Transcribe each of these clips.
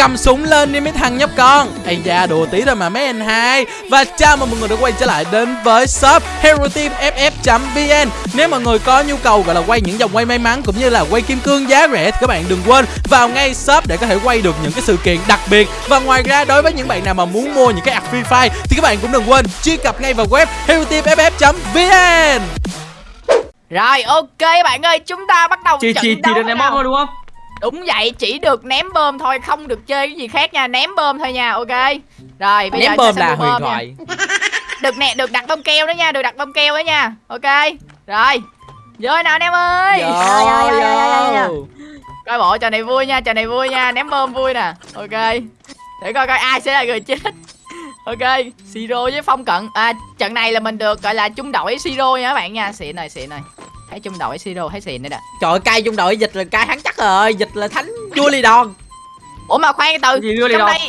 cầm súng lên đi mấy thằng nhóc con. Ây da đùa tí thôi mà mấy anh hai. Và chào mừng mọi người đã quay trở lại đến với shop hero team ff vn nếu mọi người có nhu cầu gọi là quay những vòng quay may mắn cũng như là quay kim cương giá rẻ thì các bạn đừng quên vào ngay shop để có thể quay được những cái sự kiện đặc biệt. Và ngoài ra đối với những bạn nào mà muốn mua những cái ạc free fire thì các bạn cũng đừng quên truy cập ngay vào web hero team ff vn Rồi ok bạn ơi chúng ta bắt đầu Chỉ trận chỉ chỉ đấu được ném nào. bom thôi đúng không? Đúng vậy chỉ được ném bơm thôi không được chơi cái gì khác nha. Ném bơm thôi nha ok. Rồi bây ném giờ bơm là huyền bơm nha. thoại. Được nè được đặt bơm keo đó nha Được đặt bơm keo đó nha. Ok Rồi. Vô nào anh em ơi yo, yo, yo, yo. Coi bộ trò này vui nha Trò này vui nha. Ném bơm vui nè. Ok. Để coi coi ai sẽ là người chết. Ok Siro với Phong Cận. À trận này là mình được gọi là chung đội Siro nha các bạn nha. Xịn rồi xịn rồi Thấy chung đội Siro thấy xịn đấy nè. Trời ơi, cay trong đội dịch là cay hắn chắc rồi Dịch là thánh vua ly đòn. Ủa mà khoan từ Gì trong đây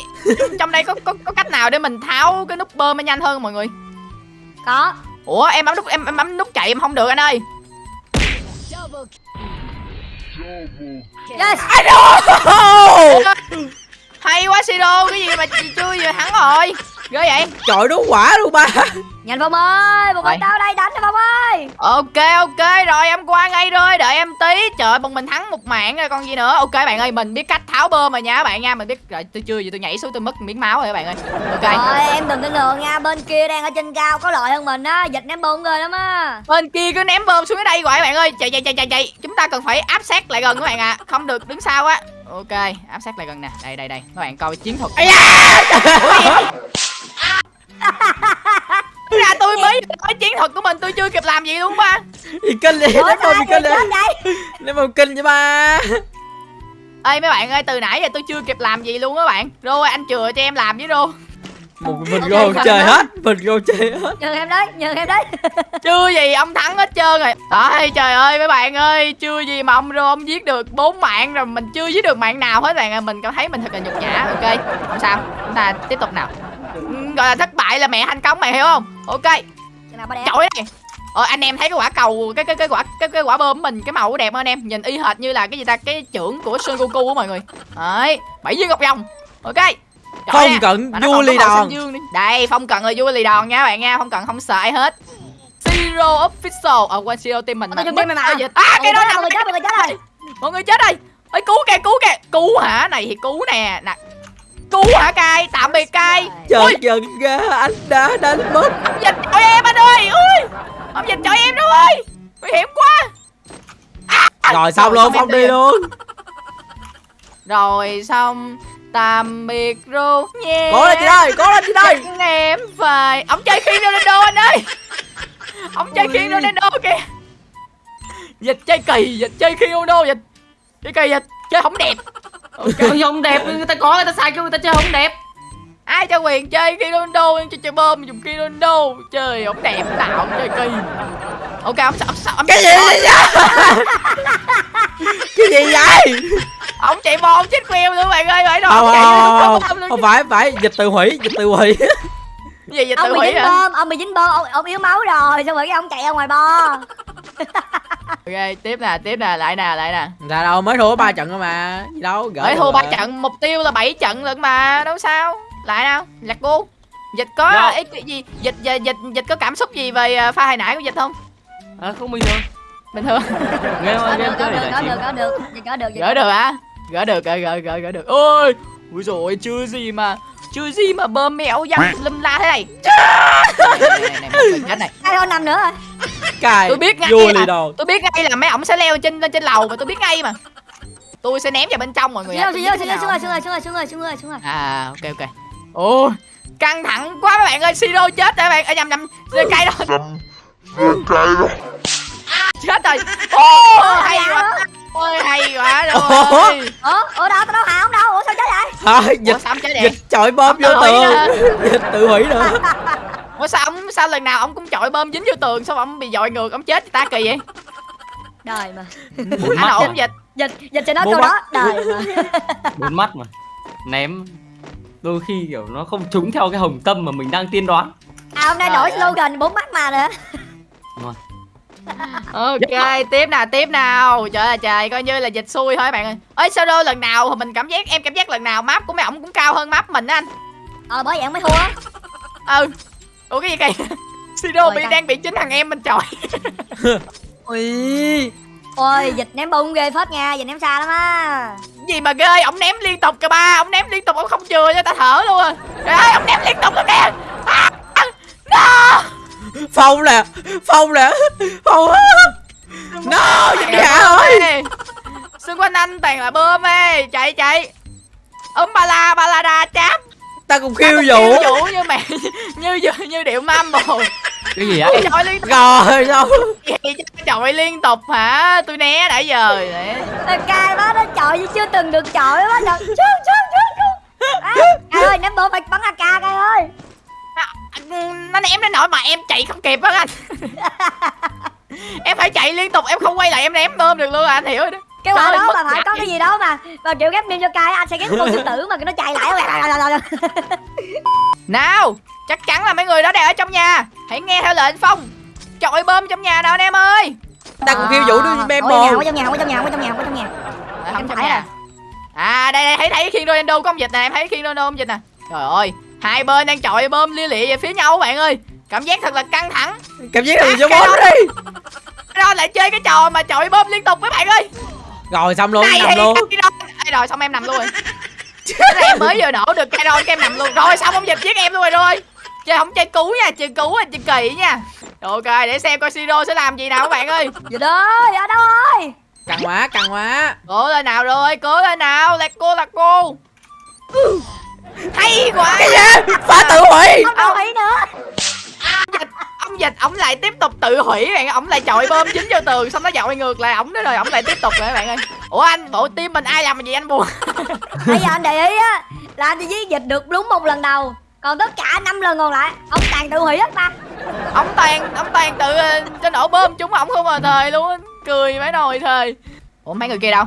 trong đây có, có có cách nào để mình tháo cái nút bơm nó nhanh hơn mọi người? Có. Ủa em bấm nút em, em bấm nút chạy em không được anh ơi. Yes. Hay quá siro cái gì mà chị chưa vừa thắng rồi ghê vậy? Trời đúng quả luôn ba. Nhanh Phong ơi Một Rồi. con tao đây đánh nè Phong ơi. Ok ok rồi em qua ngay rồi đợi em tí. Trời ơi, bọn mình thắng một mạng rồi còn gì nữa. Ok bạn ơi mình biết cách tháo bơm rồi nha các bạn nha mình biết. Rồi tôi chưa gì tôi nhảy xuống tôi mất miếng máu rồi các bạn ơi. Ok. Rồi em đừng có ngờ nha Bên kia đang ở trên cao có lợi hơn mình á Dịch ném bom ghê lắm á. Bên kia cứ ném bơm xuống dưới đây hoài các bạn ơi. Chạy chạy chạy chạy chạy. Chúng ta cần phải áp sát lại gần các bạn ạ. Không được đứng sau á. Ok áp sát lại gần nè. Đây đây đây. Các bạn coi chiến thuật. Ây da! Ra tôi mới nói chiến thuật của mình tôi chưa kịp làm gì luôn ba. Gì kinh đi gì ai kinh đi. Ném bơm kinh vậy ba. Ê mấy bạn ơi từ nãy giờ tôi chưa kịp làm gì luôn á bạn. Rồi anh chừa cho em làm với rô. Một mình Ok, gôn không chơi hết Mình gôn chơi hết. Nhường em đấy Nhường em đấy. Chưa gì ông thắng hết trơn rồi. Đấy trời ơi mấy bạn ơi chưa gì mà ông rô ông giết được bốn mạng rồi mình chưa giết được mạng nào hết bạn ơi. Mình cảm thấy mình thật là nhục nhã. Ok không sao. Chúng ta tiếp tục nào Gọi là thất bại là mẹ thành công mày hiểu không? Ok. Chổi này. Ờ anh em thấy cái quả cầu cái cái cái quả cái cái quả bơm của mình cái màu đẹp không anh em? Nhìn y hệt như là cái gì ta? Cái trưởng của Son Goku á mọi người. Đấy bảy viên ngọc rồng ok. Chổi Phong nè. cận Mà vua xanh đòn đây phong cận là vua lì đòn nha các bạn nha. Phong cận không sợ ai hết. Zero official. Ở quên Zero team mình Tôi chung team mày mà. à cái đó Mọi người chết nằm mọi người chết rồi. Mọi người chết rồi. Ơi cứu kìa cứu kìa. Cứu hả? Này thì cứu nè. Nè cứu hả cai? Tạm biệt cai. Trời giận ra anh đã đánh mất. Ông dịch chọi em anh ơi ui. Ông dịch chọi em đâu ơi. Nguy hiểm quá. Rồi xong rồi, luôn xong em Phong đi luôn. Rồi xong. Tạm biệt ru nha. Cố lên chị ơi Cố lên chị ơi em phải ông chơi khiên Ronaldo anh ơi. Ông chơi khiên Ronaldo kìa. Dịch chơi kỳ dịch chơi khiên Ronaldo dịch chơi kỳ dịch chơi không đẹp Chơi không đẹp người ta có người ta sai cho người ta chơi không đẹp. ai cho quyền chơi Ronaldo em chơi chơi bơm dùng Ronaldo. Chơi không đẹp nào ông chơi kỳ. Ok ông sợ ông sợ ông Cái gì vậy? Cái gì vậy? Ông chạy bò ông chết queo luôn bạn ơi phải đâu Không ông chạy không không, phải phải Dịch tự hủy Dịch tự hủy. Gì vậy Ông tự bị hủy dính hả? bơm Ông bị dính bơm Ông, ông yếu máu rồi Xong rồi cái ông chạy ra ngoài bo ok tiếp nè tiếp nè lại nè lại nè. Ra đâu mới thua ba trận thôi mà Gì đâu gỡ Mới thua ba trận mục tiêu là 7 trận lận mà đâu sao. Lại nào giặc cô dịch có Dạ. ý cái gì dịch dịch dịch dịch có cảm xúc gì về à, pha hồi nãy của dịch không? À, không bình thường. bình thường. Game game được có chơi được trí. được có được. Gỡ được hả? Gỡ được gỡ gỡ gỡ gỡ được. Ôi ui rồi chưa gì mà chưa gì mà bơm mẹo dăm lum la thế này. Này này này người chết này Hai con nằm nữa rồi Cài tôi biết ngay là đồ. tôi biết ngay là mấy ổng sẽ leo trên lên trên lầu mà tôi biết ngay mà. Tôi sẽ ném vào bên trong mọi người Xuống ạ. rồi xuống rồi xuống rồi xuống rồi xuống rồi xuống rồi xuống rồi à ok ok. Ôi căng thẳng quá các bạn ơi siro chết rồi các bạn. Ở nhầm nhầm cây đó chết rồi. Ô hay quá. ôi hay quá rồi. Ủa? Ủa đâu tao đâu hả không đâu. Ủa sao chết vậy? Thôi ủa dịch sao ông chết vậy? Dịch chọi bơm vô tường. Dịch tự hủy nữa ủa sao ông sao lần nào ông cũng chọi bơm dính vô tường sao ông bị dội ngược ông chết ta kỳ vậy Đời mà. Bốn anh mắt ổn mà. dịch. Dịch Dịch cho nó câu mắt. đó. Đời mà. Bốn mắt mà. Ném. Đôi khi kiểu nó không trúng theo cái hồng tâm mà mình đang tiên đoán. À hôm nay đổi ơi. slogan bốn mắt mà nữa. Ok tiếp nào tiếp nào. Trời ơi trời coi như là dịch xui thôi bạn ơi. Ơi sao đâu lần nào mình cảm giác em cảm giác lần nào map của mấy ổng cũng cao hơn map mình á anh. Ờ bởi vậy ông mới thua. Ừ ủa cái gì kìa? Siro bị đang bị chính thằng em mình chọi ui. Ôi dịch ném bung ghê phết nha dịch ném xa lắm á. Gì mà ghê ổng ném liên tục kìa ba ổng ném liên tục ổng không chừa cho ta thở luôn à. Trời ơi ổng ném liên tục rồi kìa à, no. Phong nè phong nè phong. No dịch gà ơi. xung quanh anh toàn là bơm ê chạy chạy. Ấm ba la ba la đa cháp ta cùng khiêu vũ. vũ như mẹ như như, như điệu mam bồ cái gì vậy? Chọi liên tục. Rồi đâu Vậy chứ chọi liên tục hả? Tôi né đã giờ. Ê, cay quá nó chọi như chưa từng được chọi quá trời. Chú chú chú chú à, cay ơi ném bom phải bắn ak cay ơi. Nó ném đến nỗi mà em chạy không kịp á anh. Em phải chạy liên tục em không quay lại em ném bơm được luôn à anh hiểu rồi đó cái quả đó mà phải có cái gì đó mà mà kiểu ghép meme cho cay anh sẽ ghép con sư tử mà nó chạy lại nào chắc chắn là mấy người đó đang ở trong nhà. Hãy nghe theo lệnh phong. Chọi bơm trong nhà nào anh em ơi. Ta cùng khiêu vũ Ôi, nhà, bồ Ở trong nhà, ở trong nhà, ở trong nhà, ở trong nhà. Không trong phải nhà. à? à đây đây thấy thấy khiên Ronaldo có ông dịch nè em thấy khiên Ronaldo ông dịch nè. Trời ơi hai bên đang chọi bơm lia lịa về phía nhau bạn ơi. Cảm giác thật là căng thẳng. Cảm giác là À, cái bốn đó- đi. Đó lại chơi cái trò mà chọi bơm liên tục các bạn ơi rồi xong luôn này nằm luôn. Ê, rồi xong em nằm luôn. Rồi em mới vừa nổ được cây cái em nằm luôn. Rồi xong ông dịch giết em luôn rồi rồi. Chơi không chơi cứu nha chơi cứu là chơi kỳ nha. Rồi, ok để xem coi siro sẽ làm gì nào các bạn ơi. Dịch ơi, ở đâu ơi? căng quá căng quá. Cố lên nào rồi cố lên nào. Là cô là cô hay quá. Cái gì? Phá tự hủy. Không đâu ý nữa. Dịch ông dịch ổng lại tiếp tục tự hủy bạn ổng lại chọi bơm dính vô tường xong nó dội ngược lại ổng đó rồi ổng lại tiếp tục rồi các bạn ơi ủa anh bộ team mình ai làm gì anh buồn Bây giờ anh để ý á, là anh chỉ giết dịch được đúng một lần đầu. Còn tất cả năm lần còn lại, ông toàn tự hủy hết mà. ông toàn ông toàn tự ờ, cho nổ bơm chúng ổng không mà thời luôn á. cười mấy nồi thời ủa mấy người kia đâu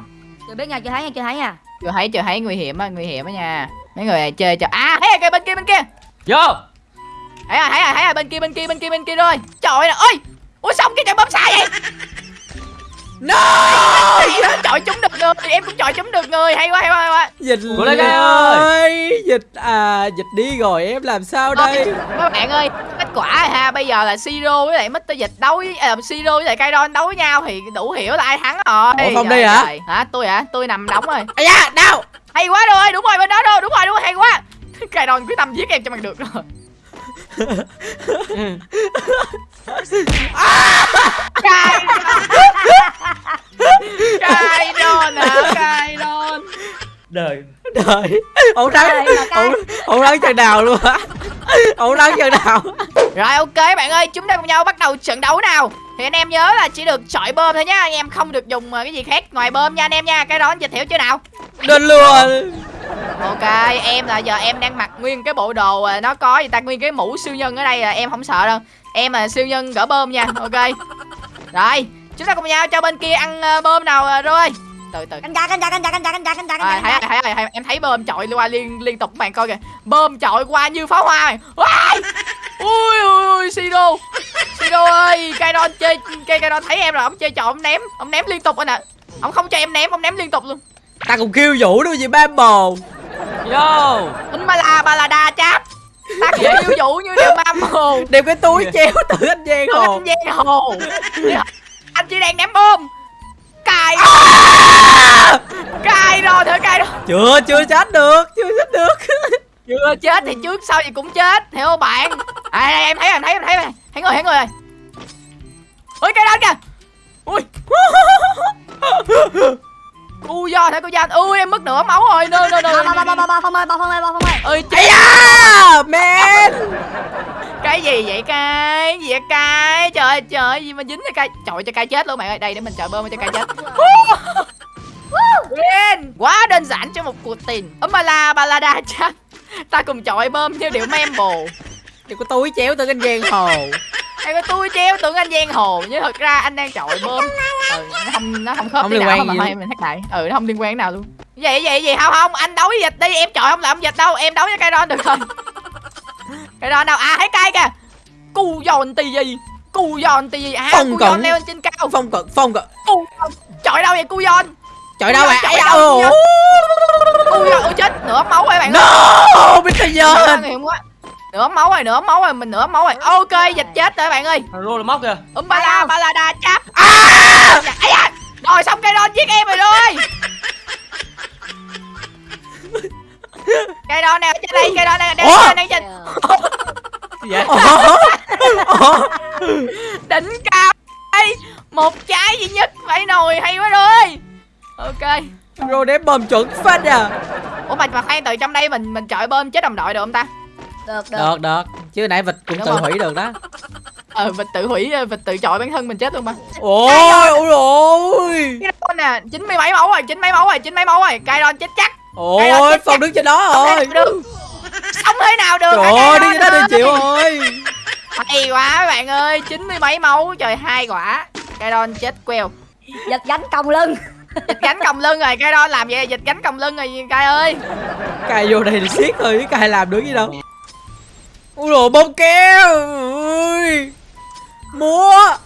Chưa biết nha, chưa thấy nha, chưa thấy nha. chưa thấy chưa thấy nguy hiểm á nguy hiểm á nha mấy người này chơi cho à thấy kìa bên kia bên kia vô thấy rồi thấy rồi thấy rồi bên kia bên kia bên kia bên kia rồi. Trời ơi ôi ủa xong cái trận bơm xa vậy? No! Em chọi chúng được người em cũng chọi chúng được người. Hay quá hay quá hay quá. Dịch Lê ơi. ơi. Dịch à dịch đi rồi em làm sao đây? các bạn ơi kết quả ha bây giờ là siro với lại Mr dịch đấu với à, siro với lại Kairon đấu với nhau thì đủ hiểu là ai thắng rồi. Ủa, Trời đi hả? trời. hả? Tôi hả? Tôi nằm đóng rồi. Ai da đau. Hay quá rồi đúng rồi bên đó đâu đúng rồi đúng rồi hay quá. Kairon quyết tâm giết em cho bằng được rồi Kairon hả Kairon đời đời ông cay. ông ông thắng chân đào luôn á ông thắng chân đào Rồi ok bạn ơi, chúng ta cùng nhau bắt đầu trận đấu nào. Thì anh em nhớ là chỉ được chọi bơm thôi nhá, anh em không được dùng ờ, cái gì khác ngoài bơm nha anh em nha. Cái đó anh dịch hiểu chưa nào? đền luôn Ok, em là giờ em đang mặc nguyên cái bộ đồ ờ, nó có gì ta nguyên cái mũ siêu nhân ở đây là em không sợ đâu. Em là siêu nhân gỡ bơm nha. Ok. Rồi, chúng ta cùng nhau cho bên kia ăn ờ, bơm nào ờ, rồi. Từ từ. Canh cha, canh cha, canh cha, canh cha, canh cha, canh À, cha. thấy, thấy, thấy, em thấy bơm chọi qua liên liên tục các bạn coi kìa bơm chọi qua như pháo hoa. Wow! ui ui ui Siro Siro ơi Kairon chơi cây Kairon thấy em rồi ông chơi chọi ông ném ông ném liên tục anh ạ ông không cho em ném ông ném liên tục luôn ta cùng khiêu vũ đâu gì ba bồ vô. Tính ba la ba la đa cháp. Ta cũng yêu vũ như điều mam hồ đem cái túi treo tự anh giang hồ. Anh giang hồ. Anh chỉ đang ném bơm cài. Cài rồi thử cài rồi chưa chưa chết được chưa chết được. Chưa chết thì trước sau gì cũng chết hiểu không bạn? À đây, em thấy em thấy em thấy thấy người thấy người rồi. Ui cái đó kìa. Ui cu do thấy cô do ui em mất nửa máu rồi. Nơ nơ nơ Phong ơi, Phong ơi, Phong da man cái gì vậy cái? Gì vậy cái? Trời trời gì mà dính cho cái? Trời cho cái chết luôn bạn ơi. Đây để mình chờ bơm cho cái chết. Win quá đơn giản cho một cuộc tình. Ấm ba la ba la đa chắc ta cùng chọi bơm theo điệu memble Đừng có túi chéo tự anh giang hồ Em có tôi treo tưởng anh giang hồ nhưng thật ra anh đang chọi bơm. Ừ, nó không nó không khớp Không liên nào quan mà gì em mình thắt lại. Ừ nó không liên quan nào luôn. Vậy vậy gì không không anh đấu với dịch đi em chọi không làm dịch đâu em đấu với cây đòn được rồi. Cây đòn đâu à thấy cây kìa. Cu giòn tì gì? Cu giòn thì gì? À Phong cận. giòn leo lên trên cao. Phong cận phong cận. Cu trời đâu vậy cu giòn? Trời đâu bạn Trời ấy đâu, cu giòn? Chết nửa máu rồi bạn ơi. No này không quá. Nửa máu rồi nửa máu rồi mình nửa máu rồi. Ok dịch chết rồi bạn ơi. Rô là móc kìa. Um ba la ba la đa chắp à! Ấy da rồi xong cây đòn giết em rồi rồi cây đòn nè trên đây cây đòn nè đang trên đang trên. Vậy? Đỉnh cao. Ê, một trái duy nhất phải nồi hay quá rồi ok. Rồi để bom chuẩn phết à. Ủa mà mà khoan từ trong đây mình mình chọi bơm chết đồng đội được không ta được được. Được được. Chứ nãy vịt cũng Đúng tự không? hủy được đó. Ờ vịt tự hủy vịt tự chọi bản thân mình chết luôn mà. Ôi ôi ôi cái đó nè chín mươi mấy máu rồi chín mấy máu rồi chín mấy máu rồi. Cây đòn chết chắc. Ôi phong đứng trên đó Không rồi thể nào được sống thế nào được? Trời ơi ra đòn đây ơi? chịu rồi hay quá các bạn ơi. Chín mươi mấy máu trời hai quả. Cây đòn chết queo. Giật gánh còng lưng. Dịch gánh còng lưng rồi cây đòn làm vậy là dịch gánh còng lưng rồi cây ơi. Cài vô đây để siết thôi cài làm được gì đâu ui đồ bông keo ui múa.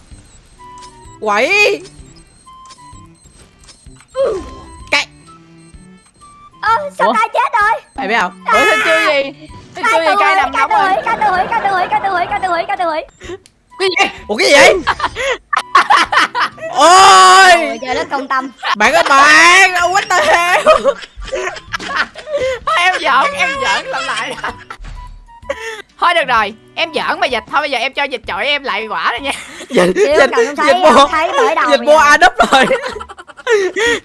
Quẩy. Cây ơ sao Ủa? chết rồi? Mày biết không? Ủa sao chưa gì? Sao chưa gì cây nằm nóng rồi. cay tự hủy cay tự hủy cay tự hủy cay tự hủy cay tự hủy cái gì? Ủa cái gì vậy? Ôi. Ôi, trời đất công tâm. Bạn ơi bạn đâu hell? Thôi em giỡn em giỡn làm lại thôi được rồi em giỡn mà dịch thôi bây giờ em cho dịch chọi em lại quả rồi nha. Dịch Xíu dịch cần không thấy dịch mua dịch mua a đúp rồi.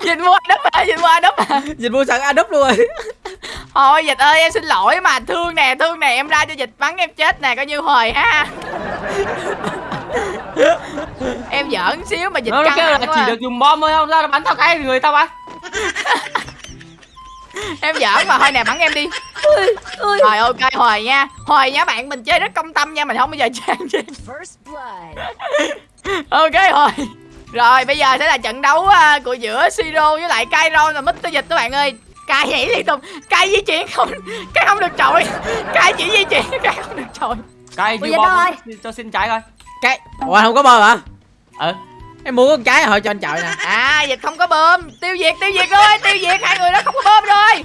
Dịch mua đất à dịch mua đất à dịch mua sẵn a đúp luôn rồi. Thôi dịch ơi em xin lỗi mà thương nè thương nè em ra cho dịch bắn em chết nè coi như hồi ha. Em giỡn xíu mà dịch nó căng kêu là chỉ à. được dùng bom thôi không? Ra nó bắn tao cái người tao bắn? Em giỡn mà thôi nè bắn em đi Ui, rồi ok hồi nha. Hồi nha bạn mình chơi rất công tâm nha mình không bao giờ trang gì. Ok hồi rồi bây giờ sẽ là trận đấu à, của giữa siro với lại Kairon và Mr. Dịch các bạn ơi. Kai nhảy liên tục. Kai di chuyển không Kai không được trội Kai chỉ di chuyển Kai không được trội vậy bom thôi. cho xin trái coi cái ủa không có bơm hả? Ờ em mua con trái hồi cho anh chọi nè. À dịch không có bơm. Tiêu diệt tiêu diệt ơi tiêu diệt. Hai người đó không có bơm rồi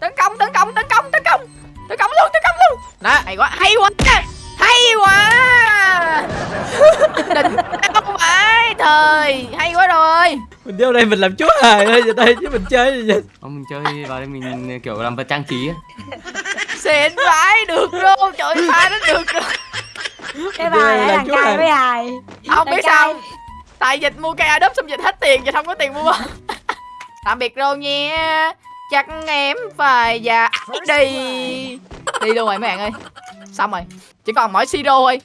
Tấn công tấn công tấn công tấn công. Tấn công luôn tấn công luôn. Đó Hay quá hay quá. Hay quá. Đỉnh cao phải Thời hay quá rồi. Mình vô đây mình làm chúa hề thôi vậy đây chứ mình chơi gì vậy? Không, mình chơi vào đây mình kiểu làm vật trang trí á Xịn vãi được luôn. Trời pha nó được rồi. Cái bài Làm ấy thằng chú cay với hài Không biết sao. Tại dịch mua cây Adobe xong dịch hết tiền Dịch không có tiền mua. Tạm biệt rồi nha Chắc em phải già đi. Đi luôn rồi mấy bạn ơi. Xong rồi. Chỉ còn mỗi Siro thôi.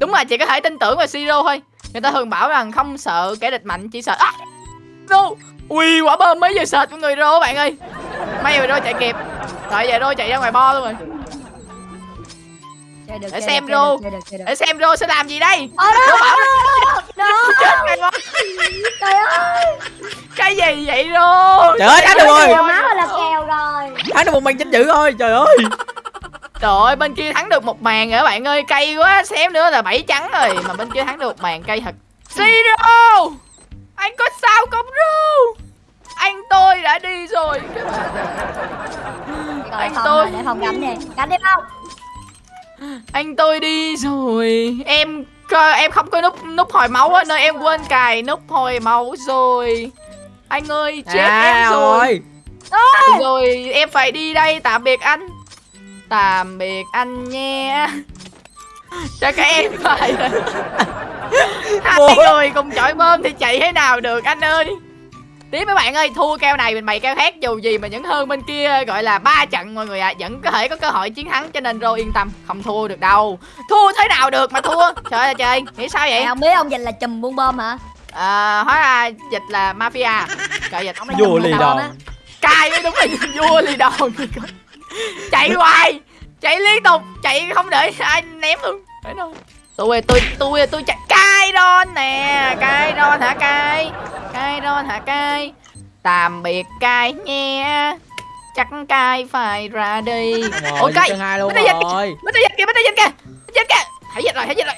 Đúng rồi chị có thể tin tưởng vào Siro thôi. Người ta thường bảo rằng không sợ kẻ địch mạnh Chỉ sợ à, no. Ui quả bơm mấy giờ sệt của người Rô bạn ơi. May mà Rô chạy kịp. Rồi giờ Rô chạy ra ngoài bo luôn rồi. Được, Để xem được, Để xem Rô sẽ làm gì đây. Ờ, đó, Rô bảo đó, chết ngay đó trời ơi. Cái gì vậy Rô? Trời ơi thắng được rồi kèo máu là kèo rồi thắng được một màn chính dự thôi trời ơi. Trời ơi bên kia thắng được một màn rồi các bạn ơi? Cây quá xém nữa là bảy trắng rồi. Mà bên kia thắng được một màn cây thật. Siro Anh có sao không Ru? Anh tôi đã đi rồi. Anh tôi- để Phong gánh đi. Gánh đi Phong Anh tôi đi rồi. Em cơ- em không có nút nút hồi máu á Nên em quên cài nút hồi máu rồi. Anh ơi chết à em rồi rồi Rồi em phải đi đây tạm biệt anh Tạm biệt anh nha Cho các em phải Hai Ủa? người cùng chọi bơm thì chạy thế nào được anh ơi Tiếp mấy bạn ơi, thua keo này mình bày keo khác dù gì mà vẫn hơn bên kia gọi là ba trận mọi người ạ, vẫn có thể có cơ hội chiến thắng cho nên Rô yên tâm, không thua được đâu. Thua thế nào được mà thua? Trời ơi trời, nghĩ sao vậy? Mày không biết ông dịch là chùm buôn bơm hả À, hóa ra dịch là mafia. Trời dịch Ông là vô lì đòn cay mới đúng là vua lì đòn chạy hoài chạy liên tục chạy không để ai ném luôn. Phải đâu tôi tôi tôi tôi chạy. Cay ron nè cay ron hả cay? Cay ron hả cay? Tạm biệt cay nha chắc cay phải ra đi. Luôn Bích Tây Dịch rồi. bích tây dịch kìa bích tây dịch kìa dịch kìa. Hãy dịch rồi hãy dịch rồi.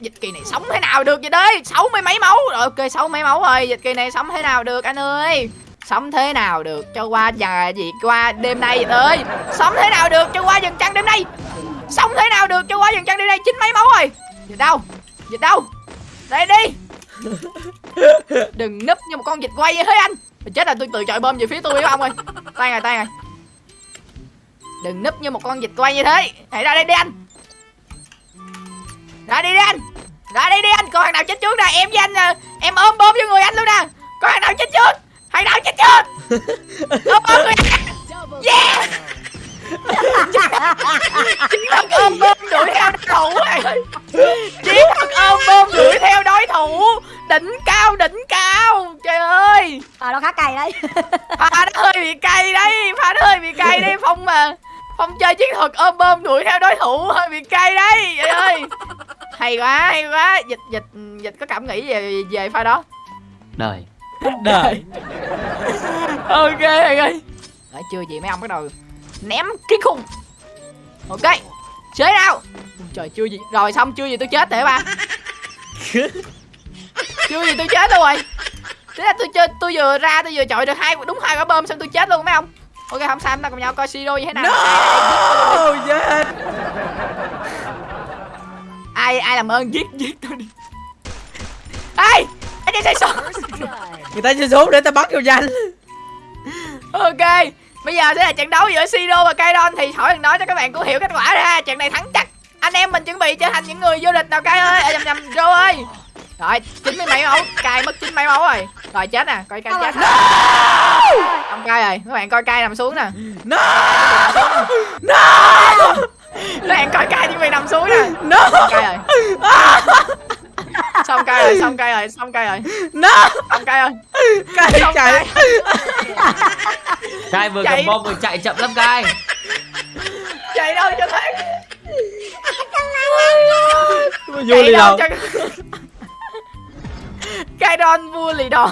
Dịch kỳ này sống thế nào được vậy đấy? Sáu mươi mấy máu. Rồi ok sáu mấy máu rồi. Dịch kỳ này sống thế nào được anh ơi sống thế nào được cho qua giờ gì qua đêm nay vậy sống thế nào được cho qua dần trăng đêm nay? Sống thế nào được cho qua dần trăng đêm nay? Chín mấy máu rồi. Dịch đâu? Dịch đâu? Đây đi. Đừng núp như một con dịch quay thế anh. Chết là tôi tự chọi bơm về phía tôi với ông ơi? Tay rồi tay rồi đừng núp như một con dịch quay như thế hãy ra đây đi anh. Ra đi đi anh. Ra đi đi anh. Coi thằng nào chết trước nè? Em với anh ờ, em ôm bơm vô người anh luôn nè. Coi thằng nào chết trước? Thằng nào chết trước ôm bơm người yeah. Chiến thuật ôm bơm đuổi theo đối thủ rồi chiến thuật ôm bơm đuổi theo đối thủ. Đỉnh cao đỉnh cao. Trời ơi. À nó khá cay đấy. Pha nó hơi bị cay đấy. Pha nó hơi bị cay đấy. Phong mà phong chơi chiến thuật ôm bơm đuổi theo đối thủ hơi bị cay đấy. Trời ơi. Hay quá hay quá. Dịch dịch dịch có cảm nghĩ về về pha đó. Đời đời. Ok thầy ơi. Đấy, chưa gì mấy ông bắt đầu ném cái khung. Ok chế nào. Trời chưa gì. Rồi xong chưa gì tôi chết để ba. Chưa gì tôi chết luôn rồi. Thế là tôi chơi tôi vừa ra tôi vừa chọi được hai đúng hai quả bơm xong tôi chết luôn mấy ông. Ok không sao chúng ta cùng nhau coi siro như thế nào. No! Yes ai ai làm ơn giết giết tôi đi. Ai! anh đi xây số người ta chưa xuống để ta bắn vô danh. Ok Bây giờ sẽ là trận đấu giữa Siro và Kairon. Thì hỏi đừng nói cho các bạn cũng hiểu kết quả ra. Trận này thắng chắc. Anh em mình chuẩn bị trở thành những người vô địch nào Kai ơi? À, nhầm nhầm Rô ơi. Rồi chín mươi mấy máu. Kai mất chín mấy máu rồi. Rồi chết nè. Coi Kai chết. Không Kai rồi. Các bạn coi Kai nằm xuống nè. No! Các bạn coi Kai chuẩn bị nằm xuống nè. No! Kai rồi Xong Kai rồi Xong Kai rồi Xong Kai rồi. No. Xong Kai rồi. Cái Xong chạy. Gai vừa Chạy. cầm bom vừa chạy chậm lắm Gai Chạy đâu cho thấy. Vui đi đâu cho Kairon vua lì đòn